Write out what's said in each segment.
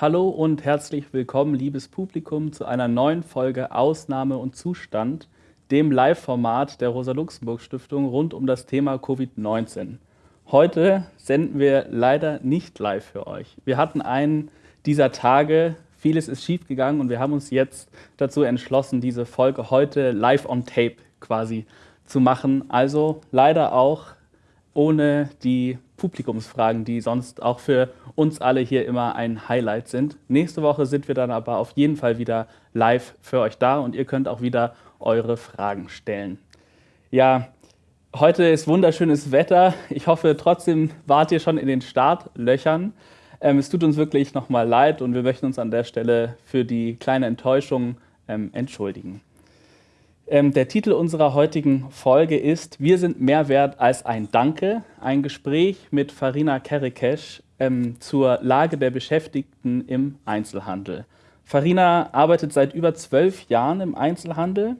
Hallo und herzlich willkommen, liebes Publikum, zu einer neuen Folge Ausnahme und Zustand, dem Live-Format der Rosa-Luxemburg-Stiftung rund um das Thema Covid-19. Heute senden wir leider nicht live für euch. Wir hatten einen dieser Tage, vieles ist schiefgegangen und wir haben uns jetzt dazu entschlossen, diese Folge heute live on tape quasi zu machen. Also leider auch ohne die Publikumsfragen, die sonst auch für uns alle hier immer ein Highlight sind. Nächste Woche sind wir dann aber auf jeden Fall wieder live für euch da und ihr könnt auch wieder eure Fragen stellen. Ja, heute ist wunderschönes Wetter. Ich hoffe trotzdem wart ihr schon in den Startlöchern. Ähm, es tut uns wirklich nochmal leid und wir möchten uns an der Stelle für die kleine Enttäuschung ähm, entschuldigen. Ähm, der Titel unserer heutigen Folge ist Wir sind mehr wert als ein Danke, ein Gespräch mit Farina Kerekesch ähm, zur Lage der Beschäftigten im Einzelhandel. Farina arbeitet seit über zwölf Jahren im Einzelhandel.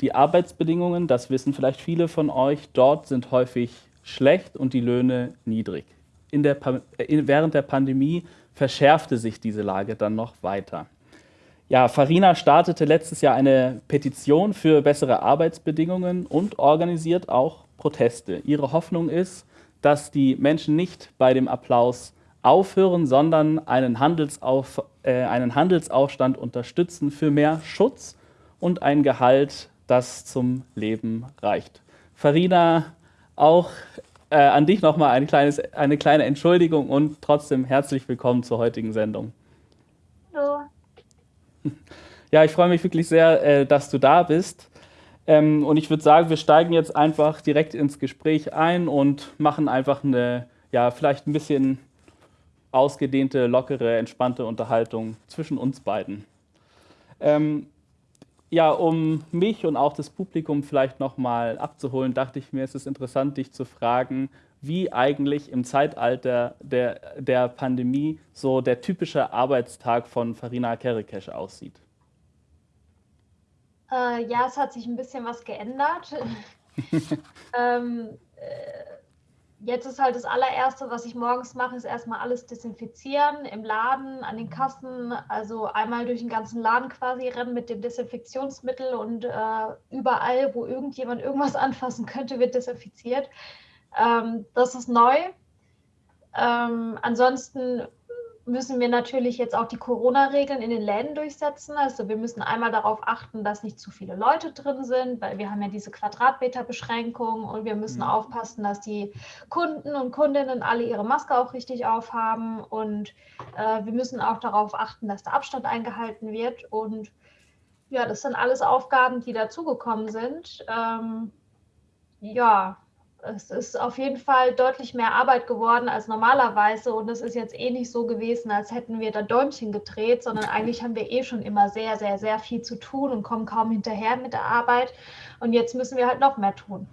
Die Arbeitsbedingungen, das wissen vielleicht viele von euch, dort sind häufig schlecht und die Löhne niedrig. Der, äh, während der Pandemie verschärfte sich diese Lage dann noch weiter. Ja, Farina startete letztes Jahr eine Petition für bessere Arbeitsbedingungen und organisiert auch Proteste. Ihre Hoffnung ist, dass die Menschen nicht bei dem Applaus aufhören, sondern einen, Handelsauf, äh, einen Handelsaufstand unterstützen für mehr Schutz und ein Gehalt, das zum Leben reicht. Farina, auch äh, an dich nochmal ein eine kleine Entschuldigung und trotzdem herzlich willkommen zur heutigen Sendung. Ja, ich freue mich wirklich sehr, äh, dass du da bist. Ähm, und ich würde sagen, wir steigen jetzt einfach direkt ins Gespräch ein und machen einfach eine, ja, vielleicht ein bisschen ausgedehnte, lockere, entspannte Unterhaltung zwischen uns beiden. Ähm, ja, um mich und auch das Publikum vielleicht nochmal abzuholen, dachte ich mir, es ist interessant, dich zu fragen, wie eigentlich im Zeitalter der, der Pandemie so der typische Arbeitstag von Farina Kerekesch aussieht. Äh, ja, es hat sich ein bisschen was geändert. ähm, äh, jetzt ist halt das allererste, was ich morgens mache, ist erstmal alles desinfizieren im Laden, an den Kassen, also einmal durch den ganzen Laden quasi rennen mit dem Desinfektionsmittel und äh, überall, wo irgendjemand irgendwas anfassen könnte, wird desinfiziert. Ähm, das ist neu. Ähm, ansonsten müssen wir natürlich jetzt auch die Corona-Regeln in den Läden durchsetzen. Also wir müssen einmal darauf achten, dass nicht zu viele Leute drin sind, weil wir haben ja diese Quadratmeter-Beschränkung und wir müssen mhm. aufpassen, dass die Kunden und Kundinnen alle ihre Maske auch richtig aufhaben und äh, wir müssen auch darauf achten, dass der Abstand eingehalten wird und ja, das sind alles Aufgaben, die dazugekommen sind. Ähm, ja, es ist auf jeden Fall deutlich mehr Arbeit geworden als normalerweise und es ist jetzt eh nicht so gewesen, als hätten wir da Däumchen gedreht, sondern eigentlich haben wir eh schon immer sehr, sehr, sehr viel zu tun und kommen kaum hinterher mit der Arbeit und jetzt müssen wir halt noch mehr tun.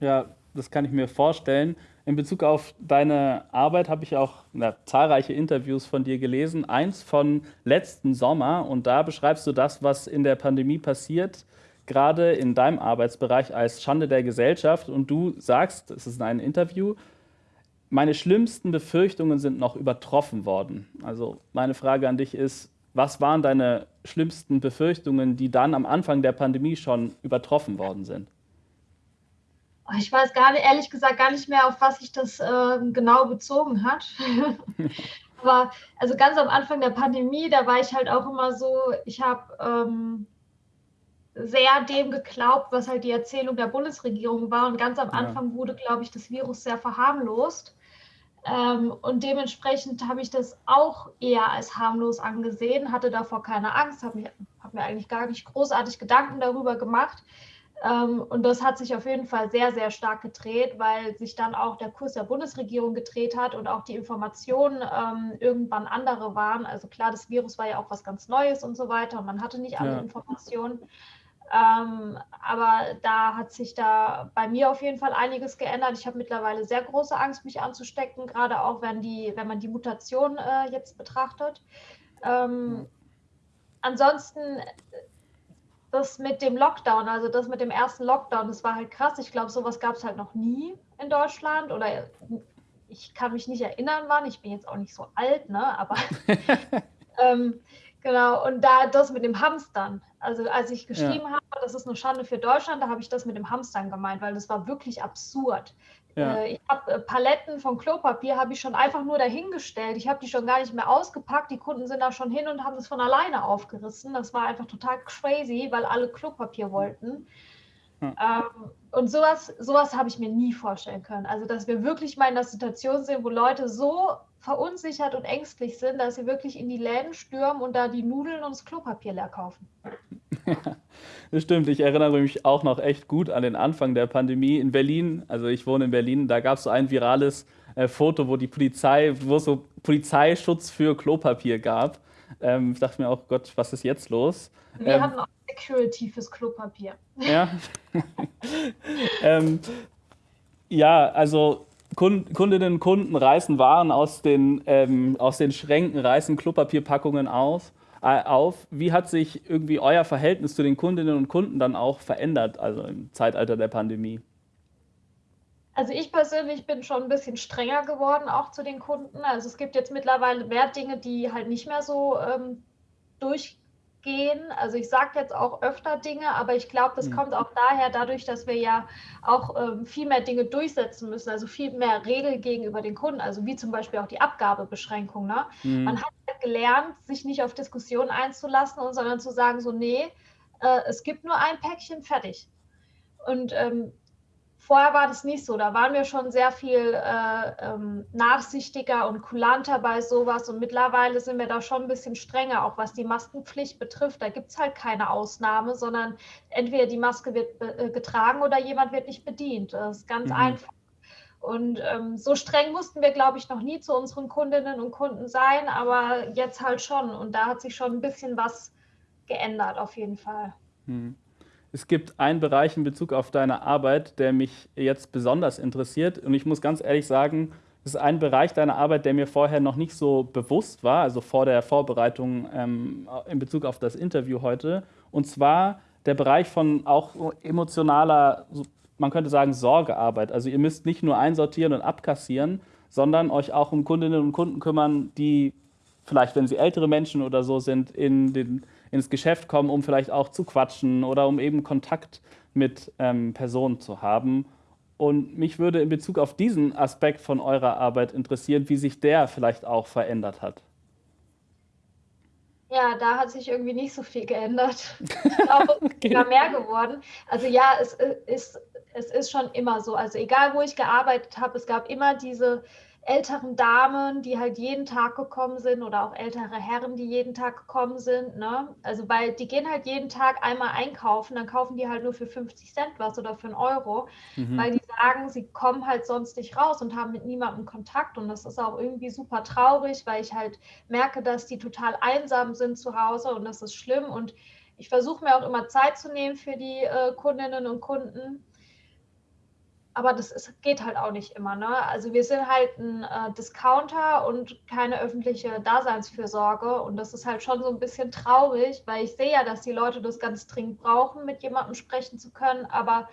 Ja, das kann ich mir vorstellen. In Bezug auf deine Arbeit habe ich auch na, zahlreiche Interviews von dir gelesen. Eins von letzten Sommer und da beschreibst du das, was in der Pandemie passiert gerade in deinem Arbeitsbereich als Schande der Gesellschaft und du sagst, es ist ein Interview, meine schlimmsten Befürchtungen sind noch übertroffen worden. Also meine Frage an dich ist, was waren deine schlimmsten Befürchtungen, die dann am Anfang der Pandemie schon übertroffen worden sind? Oh, ich weiß gar nicht, ehrlich gesagt gar nicht mehr, auf was sich das äh, genau bezogen hat. Aber also ganz am Anfang der Pandemie, da war ich halt auch immer so, ich habe ähm, sehr dem geglaubt, was halt die Erzählung der Bundesregierung war. Und ganz am Anfang ja. wurde, glaube ich, das Virus sehr verharmlost. Ähm, und dementsprechend habe ich das auch eher als harmlos angesehen, hatte davor keine Angst, habe hab mir eigentlich gar nicht großartig Gedanken darüber gemacht. Ähm, und das hat sich auf jeden Fall sehr, sehr stark gedreht, weil sich dann auch der Kurs der Bundesregierung gedreht hat und auch die Informationen ähm, irgendwann andere waren. Also klar, das Virus war ja auch was ganz Neues und so weiter und man hatte nicht alle ja. Informationen. Ähm, aber da hat sich da bei mir auf jeden Fall einiges geändert. Ich habe mittlerweile sehr große Angst, mich anzustecken, gerade auch wenn, die, wenn man die Mutation äh, jetzt betrachtet. Ähm, ansonsten das mit dem Lockdown, also das mit dem ersten Lockdown, das war halt krass. Ich glaube, sowas gab es halt noch nie in Deutschland oder ich kann mich nicht erinnern, wann. Ich bin jetzt auch nicht so alt, ne? Aber ähm, genau. Und da das mit dem Hamstern. Also als ich geschrieben ja. habe, das ist eine Schande für Deutschland, da habe ich das mit dem Hamstern gemeint, weil das war wirklich absurd. Ja. Äh, ich habe äh, Paletten von Klopapier habe ich schon einfach nur dahingestellt. Ich habe die schon gar nicht mehr ausgepackt. Die Kunden sind da schon hin und haben es von alleine aufgerissen. Das war einfach total crazy, weil alle Klopapier wollten. Hm. Ähm, und sowas, sowas habe ich mir nie vorstellen können. Also, dass wir wirklich mal in der Situation sind, wo Leute so verunsichert und ängstlich sind, dass sie wirklich in die Läden stürmen und da die Nudeln und das Klopapier leer kaufen. Ja, das stimmt. Ich erinnere mich auch noch echt gut an den Anfang der Pandemie in Berlin. Also ich wohne in Berlin. Da gab es so ein virales äh, Foto, wo die Polizei, wo es so Polizeischutz für Klopapier gab. Ähm, ich dachte mir auch, Gott, was ist jetzt los? Wir ähm, hatten auch Security fürs Klopapier. Ja. ähm, ja, also Kundinnen und Kunden reißen Waren aus den, ähm, aus den Schränken, reißen Klopapierpackungen aus, äh, auf. Wie hat sich irgendwie euer Verhältnis zu den Kundinnen und Kunden dann auch verändert, also im Zeitalter der Pandemie? Also ich persönlich bin schon ein bisschen strenger geworden, auch zu den Kunden. Also es gibt jetzt mittlerweile mehr Dinge, die halt nicht mehr so ähm, durch gehen. Also ich sage jetzt auch öfter Dinge, aber ich glaube, das mhm. kommt auch daher, dadurch, dass wir ja auch ähm, viel mehr Dinge durchsetzen müssen, also viel mehr Regeln gegenüber den Kunden, also wie zum Beispiel auch die Abgabebeschränkung. Ne? Mhm. Man hat gelernt, sich nicht auf Diskussionen einzulassen, und, sondern zu sagen, so, nee, äh, es gibt nur ein Päckchen, fertig. Und ähm, Vorher war das nicht so. Da waren wir schon sehr viel äh, ähm, nachsichtiger und kulanter bei sowas. Und mittlerweile sind wir da schon ein bisschen strenger, auch was die Maskenpflicht betrifft. Da gibt es halt keine Ausnahme, sondern entweder die Maske wird äh, getragen oder jemand wird nicht bedient. Das ist ganz mhm. einfach. Und ähm, so streng mussten wir, glaube ich, noch nie zu unseren Kundinnen und Kunden sein, aber jetzt halt schon. Und da hat sich schon ein bisschen was geändert, auf jeden Fall. Mhm. Es gibt einen Bereich in Bezug auf deine Arbeit, der mich jetzt besonders interessiert. Und ich muss ganz ehrlich sagen, es ist ein Bereich deiner Arbeit, der mir vorher noch nicht so bewusst war, also vor der Vorbereitung ähm, in Bezug auf das Interview heute. Und zwar der Bereich von auch emotionaler, man könnte sagen, Sorgearbeit. Also ihr müsst nicht nur einsortieren und abkassieren, sondern euch auch um Kundinnen und Kunden kümmern, die vielleicht, wenn sie ältere Menschen oder so sind, in den ins Geschäft kommen, um vielleicht auch zu quatschen oder um eben Kontakt mit ähm, Personen zu haben. Und mich würde in Bezug auf diesen Aspekt von eurer Arbeit interessieren, wie sich der vielleicht auch verändert hat. Ja, da hat sich irgendwie nicht so viel geändert. auch okay. immer mehr geworden. Also ja, es ist, es ist schon immer so. Also egal, wo ich gearbeitet habe, es gab immer diese älteren Damen, die halt jeden Tag gekommen sind oder auch ältere Herren, die jeden Tag gekommen sind. Ne? Also weil die gehen halt jeden Tag einmal einkaufen, dann kaufen die halt nur für 50 Cent was oder für einen Euro, mhm. weil die sagen, sie kommen halt sonst nicht raus und haben mit niemandem Kontakt. Und das ist auch irgendwie super traurig, weil ich halt merke, dass die total einsam sind zu Hause und das ist schlimm. Und ich versuche mir auch immer Zeit zu nehmen für die äh, Kundinnen und Kunden aber das ist, geht halt auch nicht immer. Ne? Also wir sind halt ein äh, Discounter und keine öffentliche Daseinsfürsorge und das ist halt schon so ein bisschen traurig, weil ich sehe ja, dass die Leute das ganz dringend brauchen, mit jemandem sprechen zu können, aber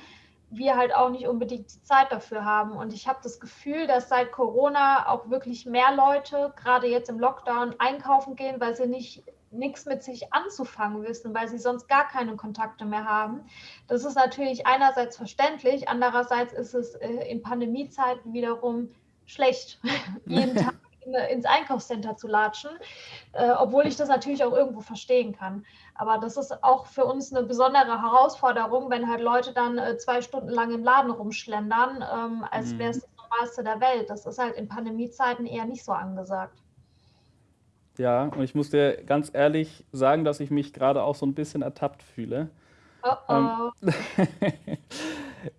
wir halt auch nicht unbedingt die Zeit dafür haben. Und ich habe das Gefühl, dass seit Corona auch wirklich mehr Leute, gerade jetzt im Lockdown, einkaufen gehen, weil sie nicht nichts mit sich anzufangen wissen, weil sie sonst gar keine Kontakte mehr haben. Das ist natürlich einerseits verständlich, andererseits ist es äh, in Pandemiezeiten wiederum schlecht, jeden Tag ins Einkaufscenter zu latschen, äh, obwohl ich das natürlich auch irgendwo verstehen kann. Aber das ist auch für uns eine besondere Herausforderung, wenn halt Leute dann äh, zwei Stunden lang im Laden rumschlendern, ähm, als mhm. wäre es das Normalste der Welt. Das ist halt in Pandemiezeiten eher nicht so angesagt. Ja, und ich muss dir ganz ehrlich sagen, dass ich mich gerade auch so ein bisschen ertappt fühle. Oh oh.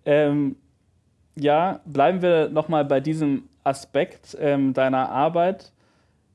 Ähm, ja, bleiben wir nochmal bei diesem Aspekt ähm, deiner Arbeit.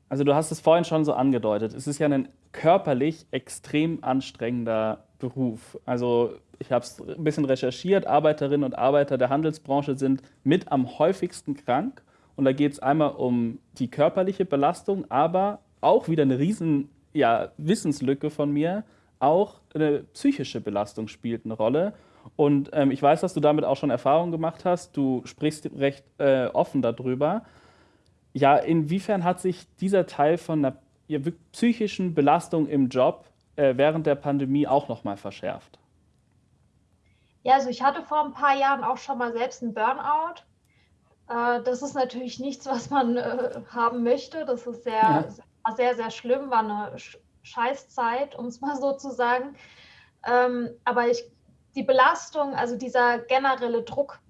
Also du hast es vorhin schon so angedeutet. Es ist ja ein körperlich extrem anstrengender Beruf. Also ich habe es ein bisschen recherchiert. Arbeiterinnen und Arbeiter der Handelsbranche sind mit am häufigsten krank. Und da geht es einmal um die körperliche Belastung, aber auch wieder eine riesen ja, Wissenslücke von mir. Auch eine psychische Belastung spielt eine Rolle. Und ähm, ich weiß, dass du damit auch schon Erfahrungen gemacht hast. Du sprichst recht äh, offen darüber. ja, inwiefern hat sich dieser Teil von einer ja, psychischen Belastung im Job äh, während der Pandemie auch nochmal verschärft? Ja, also ich hatte vor ein paar Jahren auch schon mal selbst einen Burnout. Äh, das ist natürlich nichts, was man äh, haben möchte. Das ist sehr, ja. sehr, sehr schlimm, war eine Scheißzeit, um es mal so zu sagen. Ähm, aber ich, die Belastung, also dieser generelle Druck,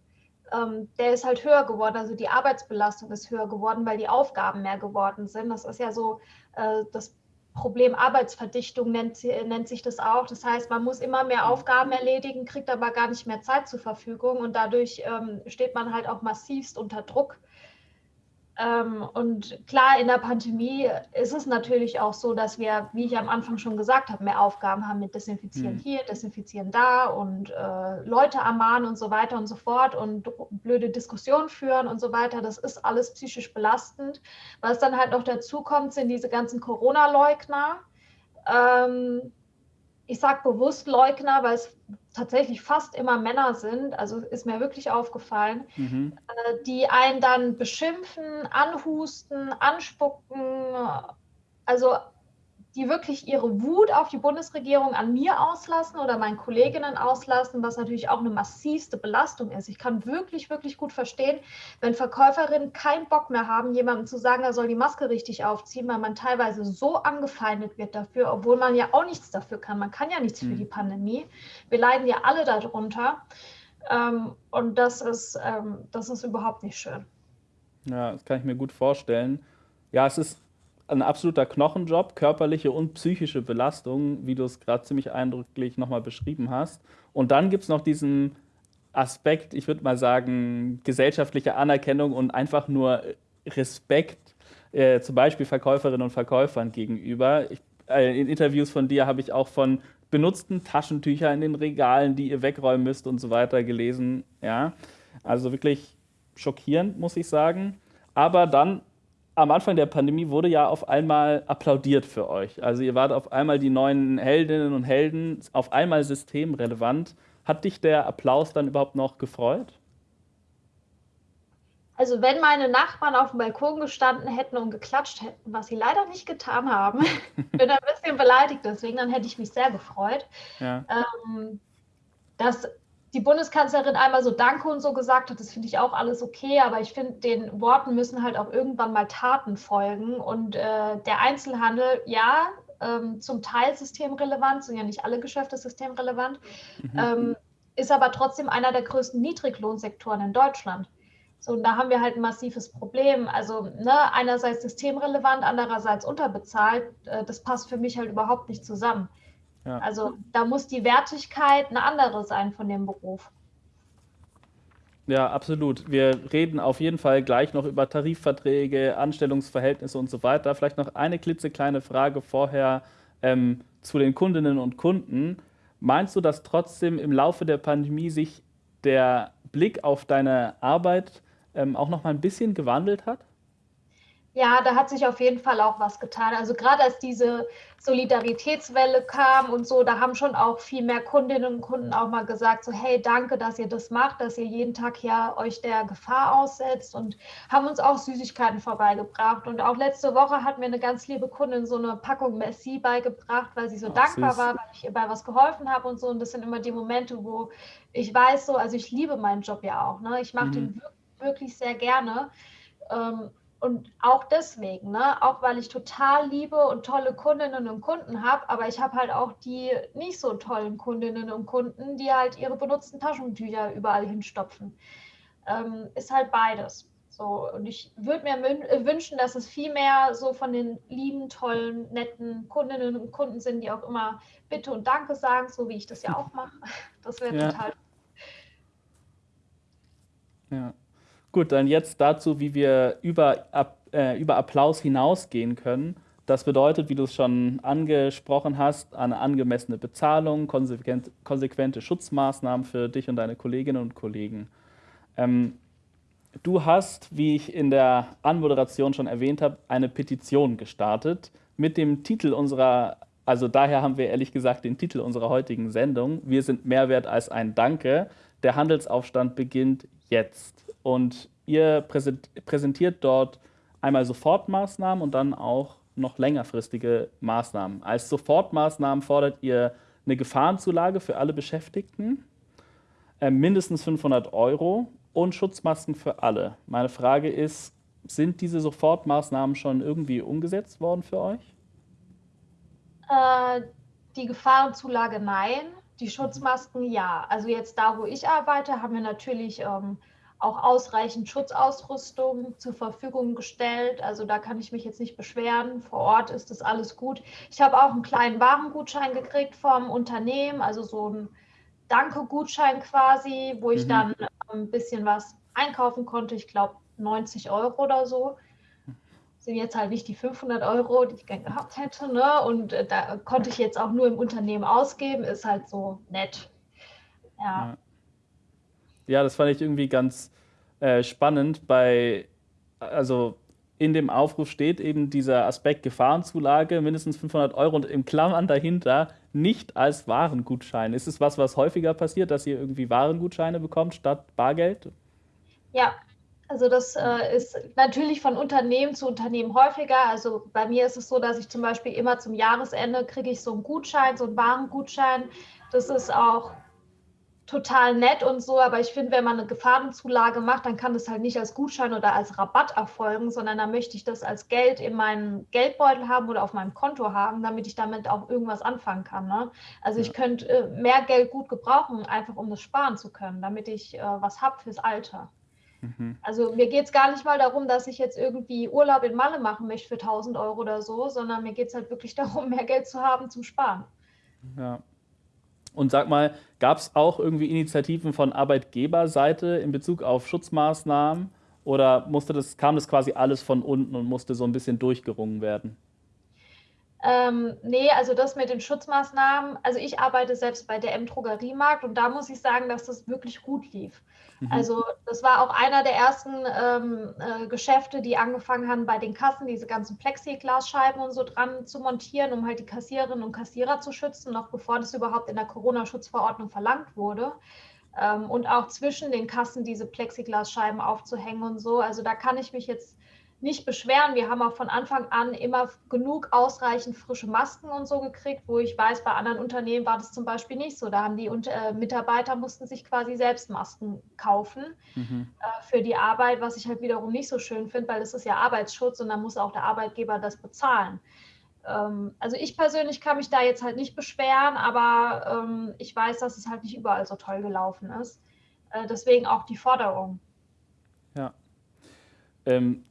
ähm, der ist halt höher geworden. Also die Arbeitsbelastung ist höher geworden, weil die Aufgaben mehr geworden sind. Das ist ja so äh, das Problem Arbeitsverdichtung nennt, nennt, sich das auch. Das heißt, man muss immer mehr Aufgaben erledigen, kriegt aber gar nicht mehr Zeit zur Verfügung und dadurch ähm, steht man halt auch massivst unter Druck. Ähm, und klar, in der Pandemie ist es natürlich auch so, dass wir, wie ich am Anfang schon gesagt habe, mehr Aufgaben haben mit Desinfizieren mhm. hier, Desinfizieren da und äh, Leute ermahnen und so weiter und so fort und blöde Diskussionen führen und so weiter. Das ist alles psychisch belastend. Was dann halt noch dazu kommt, sind diese ganzen Corona-Leugner. Ähm, ich sage bewusst Leugner, weil es tatsächlich fast immer Männer sind, also ist mir wirklich aufgefallen, mhm. äh, die einen dann beschimpfen, anhusten, anspucken, also die wirklich ihre Wut auf die Bundesregierung an mir auslassen oder meinen Kolleginnen auslassen, was natürlich auch eine massivste Belastung ist. Ich kann wirklich, wirklich gut verstehen, wenn Verkäuferinnen keinen Bock mehr haben, jemandem zu sagen, er soll die Maske richtig aufziehen, weil man teilweise so angefeindet wird dafür, obwohl man ja auch nichts dafür kann. Man kann ja nichts mhm. für die Pandemie. Wir leiden ja alle darunter. Ähm, und das ist, ähm, das ist überhaupt nicht schön. Ja, das kann ich mir gut vorstellen. Ja, es ist ein absoluter Knochenjob, körperliche und psychische Belastung, wie du es gerade ziemlich eindrücklich nochmal beschrieben hast. Und dann gibt es noch diesen Aspekt, ich würde mal sagen, gesellschaftliche Anerkennung und einfach nur Respekt, äh, zum Beispiel Verkäuferinnen und Verkäufern gegenüber. Ich, äh, in Interviews von dir habe ich auch von benutzten Taschentüchern in den Regalen, die ihr wegräumen müsst und so weiter gelesen. Ja, also wirklich schockierend, muss ich sagen. Aber dann am Anfang der Pandemie wurde ja auf einmal applaudiert für euch. Also ihr wart auf einmal die neuen Heldinnen und Helden, auf einmal systemrelevant. Hat dich der Applaus dann überhaupt noch gefreut? Also wenn meine Nachbarn auf dem Balkon gestanden hätten und geklatscht hätten, was sie leider nicht getan haben, bin ein bisschen beleidigt deswegen, dann hätte ich mich sehr gefreut. Ja. Ähm, dass die Bundeskanzlerin einmal so Danke und so gesagt hat, das finde ich auch alles okay, aber ich finde, den Worten müssen halt auch irgendwann mal Taten folgen. Und äh, der Einzelhandel, ja, ähm, zum Teil systemrelevant, sind ja nicht alle Geschäfte systemrelevant, mhm. ähm, ist aber trotzdem einer der größten Niedriglohnsektoren in Deutschland. So, und da haben wir halt ein massives Problem. Also ne, einerseits systemrelevant, andererseits unterbezahlt. Äh, das passt für mich halt überhaupt nicht zusammen. Ja. Also da muss die Wertigkeit eine andere sein von dem Beruf. Ja, absolut. Wir reden auf jeden Fall gleich noch über Tarifverträge, Anstellungsverhältnisse und so weiter. Vielleicht noch eine klitzekleine Frage vorher ähm, zu den Kundinnen und Kunden. Meinst du, dass trotzdem im Laufe der Pandemie sich der Blick auf deine Arbeit ähm, auch noch mal ein bisschen gewandelt hat? Ja, da hat sich auf jeden Fall auch was getan. Also gerade als diese Solidaritätswelle kam und so, da haben schon auch viel mehr Kundinnen und Kunden auch mal gesagt, so hey, danke, dass ihr das macht, dass ihr jeden Tag ja euch der Gefahr aussetzt und haben uns auch Süßigkeiten vorbeigebracht. Und auch letzte Woche hat mir eine ganz liebe Kundin so eine Packung Messi beigebracht, weil sie so Ach, dankbar süß. war, weil ich ihr bei was geholfen habe und so. Und das sind immer die Momente, wo ich weiß so, also ich liebe meinen Job ja auch. Ne? Ich mache mhm. den wirklich, wirklich sehr gerne. Ähm, und auch deswegen, ne? auch weil ich total liebe und tolle Kundinnen und Kunden habe, aber ich habe halt auch die nicht so tollen Kundinnen und Kunden, die halt ihre benutzten Taschentücher überall hinstopfen. Ähm, ist halt beides. So, und ich würde mir äh, wünschen, dass es viel mehr so von den lieben, tollen, netten Kundinnen und Kunden sind, die auch immer Bitte und Danke sagen, so wie ich das ja auch mache. Das wäre ja. total. Ja. Gut, dann jetzt dazu, wie wir über, äh, über Applaus hinausgehen können. Das bedeutet, wie du es schon angesprochen hast, eine angemessene Bezahlung, konsequent, konsequente Schutzmaßnahmen für dich und deine Kolleginnen und Kollegen. Ähm, du hast, wie ich in der Anmoderation schon erwähnt habe, eine Petition gestartet mit dem Titel unserer, also daher haben wir ehrlich gesagt den Titel unserer heutigen Sendung, Wir sind mehr wert als ein Danke. Der Handelsaufstand beginnt jetzt und ihr präsentiert dort einmal Sofortmaßnahmen und dann auch noch längerfristige Maßnahmen. Als Sofortmaßnahmen fordert ihr eine Gefahrenzulage für alle Beschäftigten, äh, mindestens 500 Euro und Schutzmasken für alle. Meine Frage ist, sind diese Sofortmaßnahmen schon irgendwie umgesetzt worden für euch? Äh, die Gefahrenzulage nein, die Schutzmasken ja. Also jetzt da, wo ich arbeite, haben wir natürlich ähm, auch ausreichend Schutzausrüstung zur Verfügung gestellt. Also da kann ich mich jetzt nicht beschweren. Vor Ort ist das alles gut. Ich habe auch einen kleinen Warengutschein gekriegt vom Unternehmen, also so ein Danke-Gutschein quasi, wo ich mhm. dann ein bisschen was einkaufen konnte. Ich glaube 90 Euro oder so. Sind jetzt halt nicht die 500 Euro, die ich gerne gehabt hätte. Ne? Und äh, da konnte ich jetzt auch nur im Unternehmen ausgeben. Ist halt so nett. ja. ja. Ja, das fand ich irgendwie ganz äh, spannend. Bei, also in dem Aufruf steht eben dieser Aspekt Gefahrenzulage, mindestens 500 Euro und im Klammern dahinter nicht als Warengutschein. Ist es was, was häufiger passiert, dass ihr irgendwie Warengutscheine bekommt statt Bargeld? Ja, also das äh, ist natürlich von Unternehmen zu Unternehmen häufiger. Also bei mir ist es so, dass ich zum Beispiel immer zum Jahresende kriege ich so einen Gutschein, so einen Warengutschein. Das ist auch total nett und so, aber ich finde, wenn man eine Gefahrenzulage macht, dann kann das halt nicht als Gutschein oder als Rabatt erfolgen, sondern dann möchte ich das als Geld in meinem Geldbeutel haben oder auf meinem Konto haben, damit ich damit auch irgendwas anfangen kann. Ne? Also ja. ich könnte äh, mehr Geld gut gebrauchen, einfach um das sparen zu können, damit ich äh, was habe fürs Alter. Mhm. Also mir geht es gar nicht mal darum, dass ich jetzt irgendwie Urlaub in Malle machen möchte für 1000 Euro oder so, sondern mir geht es halt wirklich darum, mehr Geld zu haben zum Sparen. Ja, und sag mal, gab es auch irgendwie Initiativen von Arbeitgeberseite in Bezug auf Schutzmaßnahmen oder musste das, kam das quasi alles von unten und musste so ein bisschen durchgerungen werden? Ähm, nee, also das mit den Schutzmaßnahmen, also ich arbeite selbst bei der M-Drogeriemarkt und da muss ich sagen, dass das wirklich gut lief. Mhm. Also das war auch einer der ersten ähm, äh, Geschäfte, die angefangen haben, bei den Kassen diese ganzen Plexiglasscheiben und so dran zu montieren, um halt die Kassiererinnen und Kassierer zu schützen, noch bevor das überhaupt in der Corona-Schutzverordnung verlangt wurde. Ähm, und auch zwischen den Kassen diese Plexiglasscheiben aufzuhängen und so. Also da kann ich mich jetzt nicht beschweren. Wir haben auch von Anfang an immer genug ausreichend frische Masken und so gekriegt, wo ich weiß, bei anderen Unternehmen war das zum Beispiel nicht so. Da haben die äh, Mitarbeiter mussten sich quasi selbst Masken kaufen mhm. äh, für die Arbeit, was ich halt wiederum nicht so schön finde, weil es ist ja Arbeitsschutz und dann muss auch der Arbeitgeber das bezahlen. Ähm, also ich persönlich kann mich da jetzt halt nicht beschweren, aber ähm, ich weiß, dass es halt nicht überall so toll gelaufen ist. Äh, deswegen auch die Forderung. Ja. Ähm,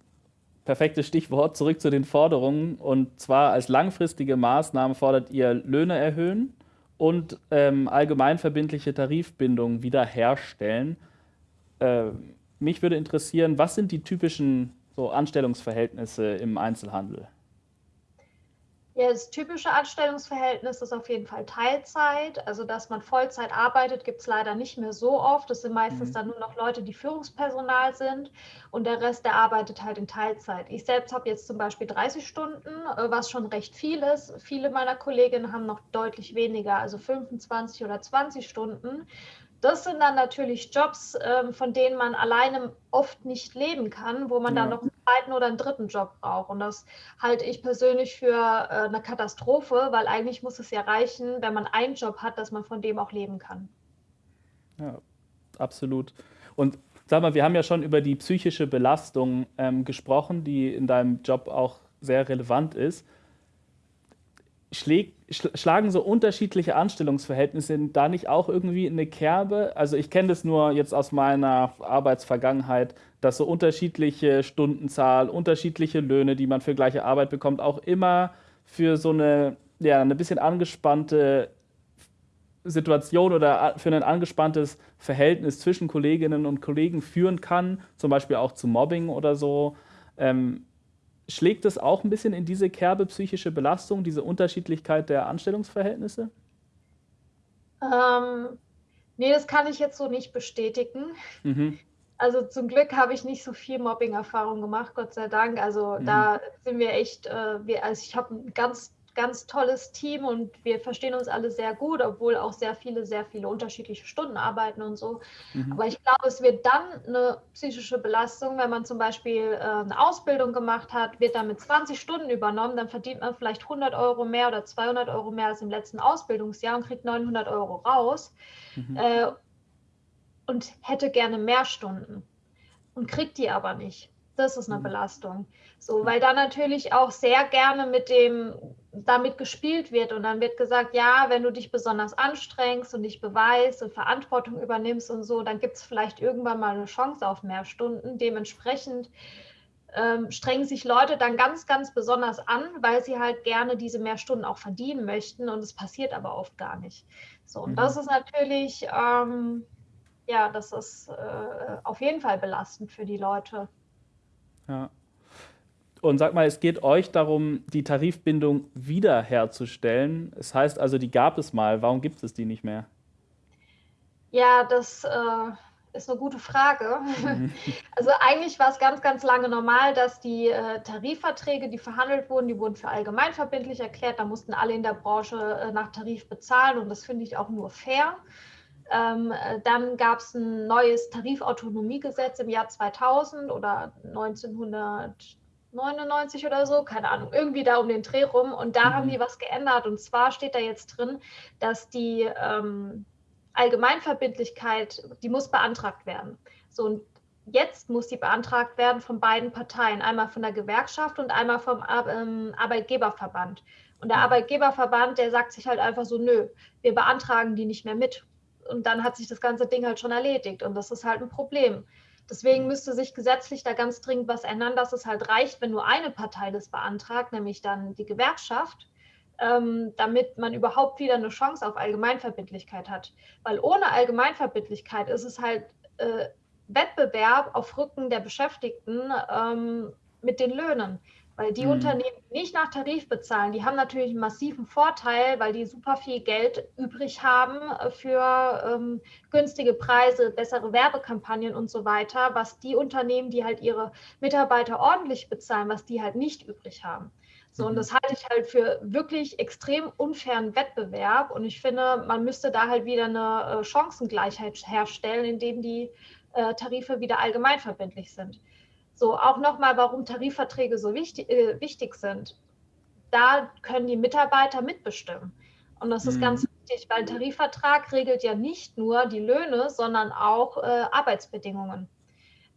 perfektes Stichwort, zurück zu den Forderungen. Und zwar als langfristige Maßnahme fordert ihr Löhne erhöhen und ähm, allgemeinverbindliche Tarifbindungen wiederherstellen. Äh, mich würde interessieren, was sind die typischen so Anstellungsverhältnisse im Einzelhandel? Ja, das typische Anstellungsverhältnis ist auf jeden Fall Teilzeit. Also, dass man Vollzeit arbeitet, gibt es leider nicht mehr so oft. Das sind meistens mhm. dann nur noch Leute, die Führungspersonal sind und der Rest, der arbeitet halt in Teilzeit. Ich selbst habe jetzt zum Beispiel 30 Stunden, äh, was schon recht viel ist. Viele meiner Kolleginnen haben noch deutlich weniger, also 25 oder 20 Stunden. Das sind dann natürlich Jobs, ähm, von denen man alleine oft nicht leben kann, wo man ja. dann noch einen zweiten oder einen dritten Job braucht. Und das halte ich persönlich für äh, eine Katastrophe, weil eigentlich muss es ja reichen, wenn man einen Job hat, dass man von dem auch leben kann. Ja, absolut. Und sag mal, wir haben ja schon über die psychische Belastung ähm, gesprochen, die in deinem Job auch sehr relevant ist schläg, schlagen so unterschiedliche Anstellungsverhältnisse da nicht auch irgendwie in eine Kerbe? Also ich kenne das nur jetzt aus meiner Arbeitsvergangenheit, dass so unterschiedliche Stundenzahl, unterschiedliche Löhne, die man für gleiche Arbeit bekommt, auch immer für so eine, ja, eine bisschen angespannte Situation oder für ein angespanntes Verhältnis zwischen Kolleginnen und Kollegen führen kann, zum Beispiel auch zu Mobbing oder so. Ähm, Schlägt es auch ein bisschen in diese Kerbe psychische Belastung, diese Unterschiedlichkeit der Anstellungsverhältnisse? Ähm, nee, das kann ich jetzt so nicht bestätigen. Mhm. Also zum Glück habe ich nicht so viel Mobbing-Erfahrung gemacht, Gott sei Dank. Also mhm. da sind wir echt, äh, wir, also ich habe ein ganz ganz tolles Team und wir verstehen uns alle sehr gut, obwohl auch sehr viele, sehr viele unterschiedliche Stunden arbeiten und so. Mhm. Aber ich glaube, es wird dann eine psychische Belastung, wenn man zum Beispiel äh, eine Ausbildung gemacht hat, wird dann mit 20 Stunden übernommen, dann verdient man vielleicht 100 Euro mehr oder 200 Euro mehr als im letzten Ausbildungsjahr und kriegt 900 Euro raus mhm. äh, und hätte gerne mehr Stunden und kriegt die aber nicht. Das ist eine mhm. Belastung. So, weil da natürlich auch sehr gerne mit dem damit gespielt wird und dann wird gesagt, ja, wenn du dich besonders anstrengst und dich beweist und Verantwortung übernimmst und so, dann gibt es vielleicht irgendwann mal eine Chance auf mehr Stunden. Dementsprechend ähm, strengen sich Leute dann ganz, ganz besonders an, weil sie halt gerne diese mehr Stunden auch verdienen möchten und es passiert aber oft gar nicht. So, und mhm. das ist natürlich, ähm, ja, das ist äh, auf jeden Fall belastend für die Leute. Ja. Und sag mal, es geht euch darum, die Tarifbindung wiederherzustellen. Es das heißt also, die gab es mal. Warum gibt es die nicht mehr? Ja, das äh, ist eine gute Frage. Mhm. Also eigentlich war es ganz, ganz lange normal, dass die äh, Tarifverträge, die verhandelt wurden, die wurden für allgemeinverbindlich erklärt. Da mussten alle in der Branche äh, nach Tarif bezahlen und das finde ich auch nur fair. Ähm, äh, dann gab es ein neues Tarifautonomiegesetz im Jahr 2000 oder 1999 oder so, keine Ahnung, irgendwie da um den Dreh rum. Und da mhm. haben die was geändert. Und zwar steht da jetzt drin, dass die ähm, Allgemeinverbindlichkeit, die muss beantragt werden. So, und jetzt muss die beantragt werden von beiden Parteien, einmal von der Gewerkschaft und einmal vom ähm, Arbeitgeberverband. Und der mhm. Arbeitgeberverband, der sagt sich halt einfach so, nö, wir beantragen die nicht mehr mit und dann hat sich das ganze Ding halt schon erledigt und das ist halt ein Problem. Deswegen müsste sich gesetzlich da ganz dringend was ändern, dass es halt reicht, wenn nur eine Partei das beantragt, nämlich dann die Gewerkschaft, ähm, damit man überhaupt wieder eine Chance auf Allgemeinverbindlichkeit hat. Weil ohne Allgemeinverbindlichkeit ist es halt äh, Wettbewerb auf Rücken der Beschäftigten ähm, mit den Löhnen. Weil die mhm. Unternehmen, die nicht nach Tarif bezahlen, die haben natürlich einen massiven Vorteil, weil die super viel Geld übrig haben äh, für ähm, günstige Preise, bessere Werbekampagnen und so weiter, was die Unternehmen, die halt ihre Mitarbeiter ordentlich bezahlen, was die halt nicht übrig haben. So, und mhm. das halte ich halt für wirklich extrem unfairen Wettbewerb. Und ich finde, man müsste da halt wieder eine äh, Chancengleichheit herstellen, indem die äh, Tarife wieder allgemeinverbindlich sind. So, auch nochmal, warum Tarifverträge so wichtig, äh, wichtig sind. Da können die Mitarbeiter mitbestimmen. Und das ist mhm. ganz wichtig, weil ein Tarifvertrag regelt ja nicht nur die Löhne, sondern auch äh, Arbeitsbedingungen.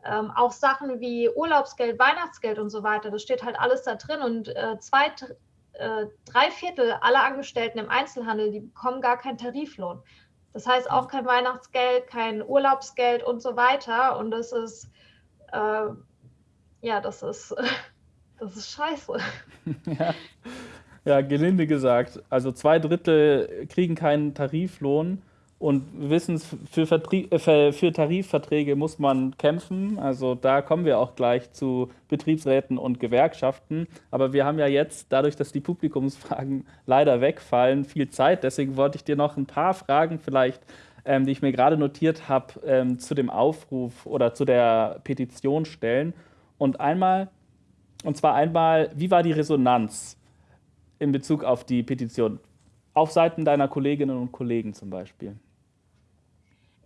Ähm, auch Sachen wie Urlaubsgeld, Weihnachtsgeld und so weiter, das steht halt alles da drin. Und äh, zwei, äh, drei Viertel aller Angestellten im Einzelhandel, die bekommen gar keinen Tariflohn. Das heißt auch kein Weihnachtsgeld, kein Urlaubsgeld und so weiter. Und das ist äh, ja, das ist, das ist scheiße. ja. ja, gelinde gesagt. Also zwei Drittel kriegen keinen Tariflohn und wissen, für, äh, für Tarifverträge muss man kämpfen. Also da kommen wir auch gleich zu Betriebsräten und Gewerkschaften. Aber wir haben ja jetzt, dadurch, dass die Publikumsfragen leider wegfallen, viel Zeit. Deswegen wollte ich dir noch ein paar Fragen vielleicht ähm, die ich mir gerade notiert habe, ähm, zu dem Aufruf oder zu der Petition stellen. Und einmal, und zwar einmal, wie war die Resonanz in Bezug auf die Petition? Auf Seiten deiner Kolleginnen und Kollegen zum Beispiel.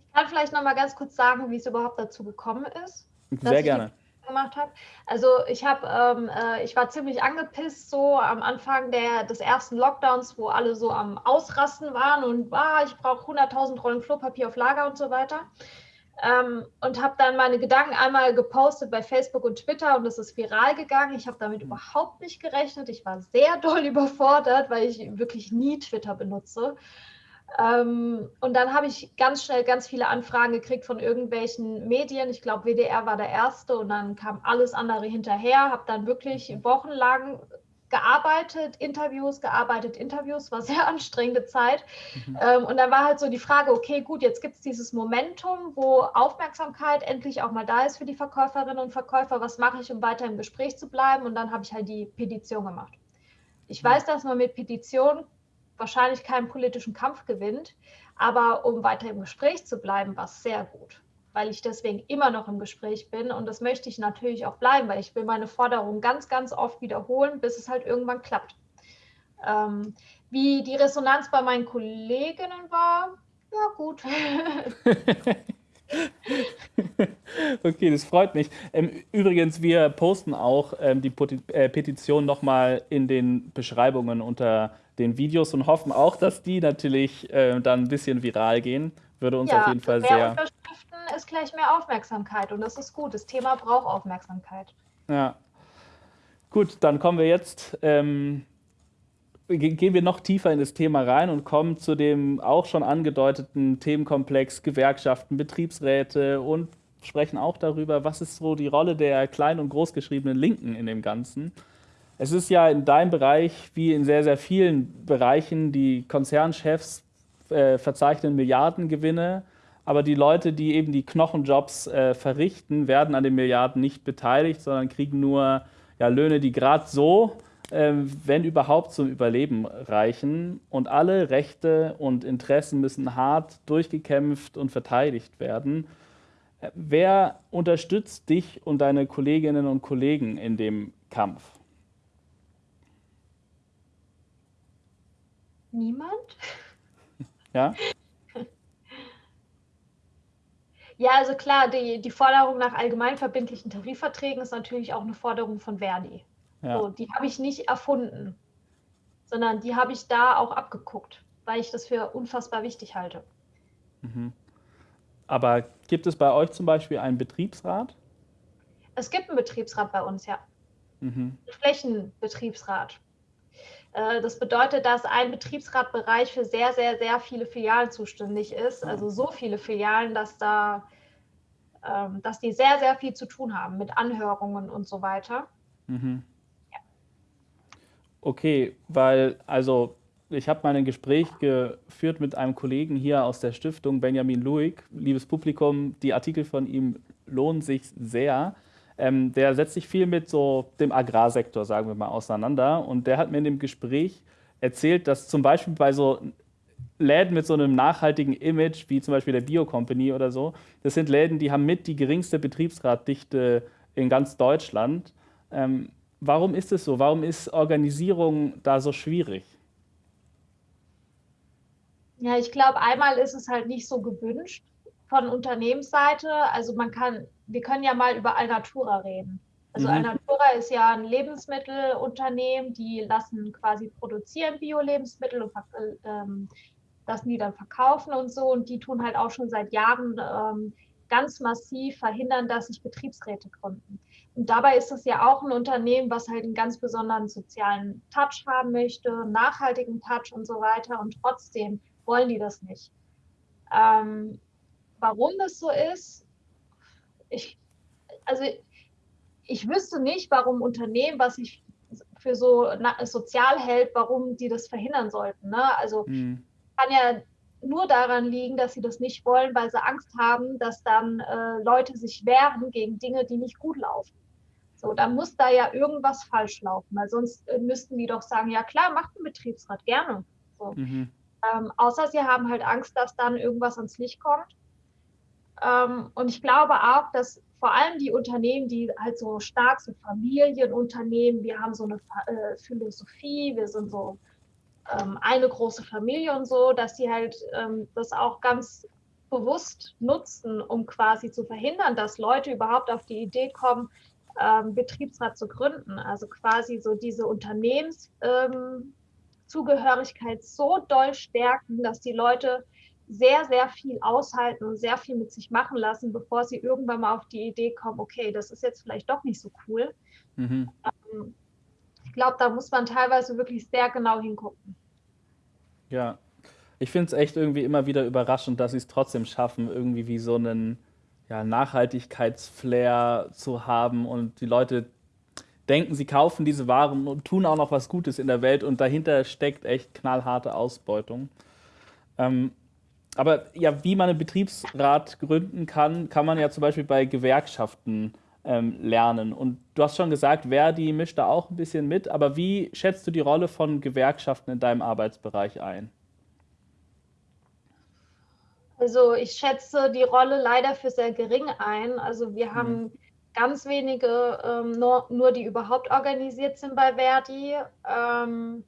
Ich kann vielleicht noch mal ganz kurz sagen, wie es überhaupt dazu gekommen ist. Sehr gerne gemacht habe. Also ich habe, ähm, äh, ich war ziemlich angepisst so am Anfang der, des ersten Lockdowns, wo alle so am Ausrasten waren und ah, ich brauche 100.000 Rollen Klopapier auf Lager und so weiter. Ähm, und habe dann meine Gedanken einmal gepostet bei Facebook und Twitter und es ist viral gegangen. Ich habe damit mhm. überhaupt nicht gerechnet. Ich war sehr doll überfordert, weil ich wirklich nie Twitter benutze. Ähm, und dann habe ich ganz schnell ganz viele Anfragen gekriegt von irgendwelchen Medien. Ich glaube, WDR war der erste und dann kam alles andere hinterher. Habe dann wirklich wochenlang gearbeitet, Interviews, gearbeitet, Interviews, war sehr anstrengende Zeit. Mhm. Ähm, und dann war halt so die Frage, okay, gut, jetzt gibt es dieses Momentum, wo Aufmerksamkeit endlich auch mal da ist für die Verkäuferinnen und Verkäufer. Was mache ich, um weiter im Gespräch zu bleiben? Und dann habe ich halt die Petition gemacht. Ich mhm. weiß, dass man mit Petition wahrscheinlich keinen politischen Kampf gewinnt, aber um weiter im Gespräch zu bleiben, war es sehr gut weil ich deswegen immer noch im Gespräch bin. Und das möchte ich natürlich auch bleiben, weil ich will meine Forderungen ganz, ganz oft wiederholen, bis es halt irgendwann klappt. Ähm, wie die Resonanz bei meinen Kolleginnen war, ja gut. okay, das freut mich. Ähm, übrigens, wir posten auch ähm, die äh, Petition nochmal in den Beschreibungen unter den Videos und hoffen auch, dass die natürlich äh, dann ein bisschen viral gehen. Würde uns ja, auf jeden Fall sehr. Ist gleich mehr Aufmerksamkeit und das ist gut. Das Thema braucht Aufmerksamkeit. Ja. Gut, dann kommen wir jetzt ähm, gehen wir noch tiefer in das Thema rein und kommen zu dem auch schon angedeuteten Themenkomplex Gewerkschaften, Betriebsräte und sprechen auch darüber, was ist so die Rolle der klein- und großgeschriebenen Linken in dem Ganzen. Es ist ja in deinem Bereich wie in sehr, sehr vielen Bereichen, die Konzernchefs äh, verzeichnen Milliardengewinne, aber die Leute, die eben die Knochenjobs äh, verrichten, werden an den Milliarden nicht beteiligt, sondern kriegen nur ja, Löhne, die gerade so ähm, wenn überhaupt zum Überleben reichen. Und alle Rechte und Interessen müssen hart durchgekämpft und verteidigt werden. Wer unterstützt dich und deine Kolleginnen und Kollegen in dem Kampf? Niemand? Ja? Ja, also klar, die, die Forderung nach allgemeinverbindlichen Tarifverträgen ist natürlich auch eine Forderung von Verdi. Ja. So, die habe ich nicht erfunden, sondern die habe ich da auch abgeguckt, weil ich das für unfassbar wichtig halte. Mhm. Aber gibt es bei euch zum Beispiel einen Betriebsrat? Es gibt einen Betriebsrat bei uns, ja. Mhm. Flächenbetriebsrat. Äh, das bedeutet, dass ein Betriebsratbereich für sehr, sehr, sehr viele Filialen zuständig ist. Also so viele Filialen, dass da, ähm, dass die sehr, sehr viel zu tun haben mit Anhörungen und so weiter. Mhm. Okay, weil also ich habe mal ein Gespräch geführt mit einem Kollegen hier aus der Stiftung, Benjamin Luig. Liebes Publikum, die Artikel von ihm lohnen sich sehr. Ähm, der setzt sich viel mit so dem Agrarsektor, sagen wir mal, auseinander. Und der hat mir in dem Gespräch erzählt, dass zum Beispiel bei so Läden mit so einem nachhaltigen Image, wie zum Beispiel der Bio Company oder so, das sind Läden, die haben mit die geringste Betriebsratdichte in ganz Deutschland. Ähm, Warum ist es so? Warum ist Organisierung da so schwierig? Ja, ich glaube, einmal ist es halt nicht so gewünscht von Unternehmensseite. Also man kann, wir können ja mal über Alnatura reden. Also mhm. Alnatura ist ja ein Lebensmittelunternehmen, die lassen quasi produzieren Bio-Lebensmittel und ähm, lassen die dann verkaufen und so. Und die tun halt auch schon seit Jahren ähm, ganz massiv verhindern, dass sich Betriebsräte gründen. Und dabei ist es ja auch ein Unternehmen, was halt einen ganz besonderen sozialen Touch haben möchte, nachhaltigen Touch und so weiter. Und trotzdem wollen die das nicht. Ähm, warum das so ist, ich, also ich wüsste nicht, warum Unternehmen, was sich für so sozial hält, warum die das verhindern sollten. Ne? Also mhm. kann ja nur daran liegen, dass sie das nicht wollen, weil sie Angst haben, dass dann äh, Leute sich wehren gegen Dinge, die nicht gut laufen. So, dann muss da ja irgendwas falsch laufen, weil sonst äh, müssten die doch sagen, ja klar, macht ein Betriebsrat gerne. So. Mhm. Ähm, außer sie haben halt Angst, dass dann irgendwas ans Licht kommt. Ähm, und ich glaube auch, dass vor allem die Unternehmen, die halt so stark so Familienunternehmen, wir haben so eine äh, Philosophie, wir sind so ähm, eine große Familie und so, dass sie halt ähm, das auch ganz bewusst nutzen, um quasi zu verhindern, dass Leute überhaupt auf die Idee kommen, Betriebsrat zu gründen. Also quasi so diese Unternehmenszugehörigkeit so doll stärken, dass die Leute sehr, sehr viel aushalten und sehr viel mit sich machen lassen, bevor sie irgendwann mal auf die Idee kommen, okay, das ist jetzt vielleicht doch nicht so cool. Mhm. Ähm, ich glaube, da muss man teilweise wirklich sehr genau hingucken. Ja, ich finde es echt irgendwie immer wieder überraschend, dass sie es trotzdem schaffen, irgendwie wie so einen ja, Nachhaltigkeitsflair zu haben und die Leute denken, sie kaufen diese Waren und tun auch noch was Gutes in der Welt und dahinter steckt echt knallharte Ausbeutung. Ähm, aber ja, wie man einen Betriebsrat gründen kann, kann man ja zum Beispiel bei Gewerkschaften ähm, lernen. Und du hast schon gesagt, Verdi mischt da auch ein bisschen mit, aber wie schätzt du die Rolle von Gewerkschaften in deinem Arbeitsbereich ein? Also ich schätze die Rolle leider für sehr gering ein. Also wir mhm. haben ganz wenige, ähm, nur, nur die überhaupt organisiert sind bei Verdi. Ähm,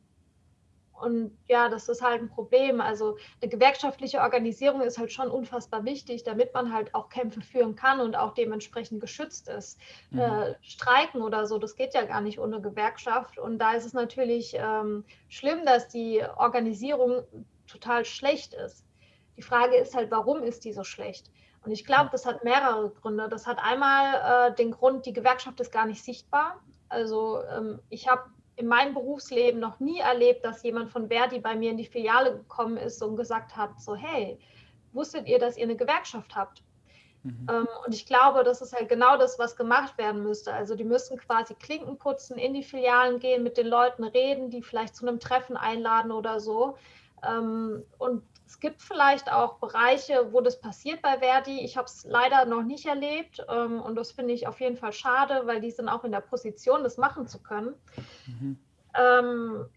Und ja, das ist halt ein Problem. Also eine gewerkschaftliche Organisierung ist halt schon unfassbar wichtig, damit man halt auch Kämpfe führen kann und auch dementsprechend geschützt ist. Mhm. Äh, Streiken oder so, das geht ja gar nicht ohne Gewerkschaft. Und da ist es natürlich ähm, schlimm, dass die Organisierung total schlecht ist. Die Frage ist halt, warum ist die so schlecht? Und ich glaube, das hat mehrere Gründe. Das hat einmal äh, den Grund, die Gewerkschaft ist gar nicht sichtbar. Also ähm, ich habe in meinem Berufsleben noch nie erlebt, dass jemand von Verdi bei mir in die Filiale gekommen ist und gesagt hat, so hey, wusstet ihr, dass ihr eine Gewerkschaft habt? Mhm. Ähm, und ich glaube, das ist halt genau das, was gemacht werden müsste. Also die müssen quasi Klinken putzen, in die Filialen gehen, mit den Leuten reden, die vielleicht zu einem Treffen einladen oder so. Ähm, und es gibt vielleicht auch Bereiche, wo das passiert bei Verdi. Ich habe es leider noch nicht erlebt ähm, und das finde ich auf jeden Fall schade, weil die sind auch in der Position, das machen zu können. Mhm. Ähm,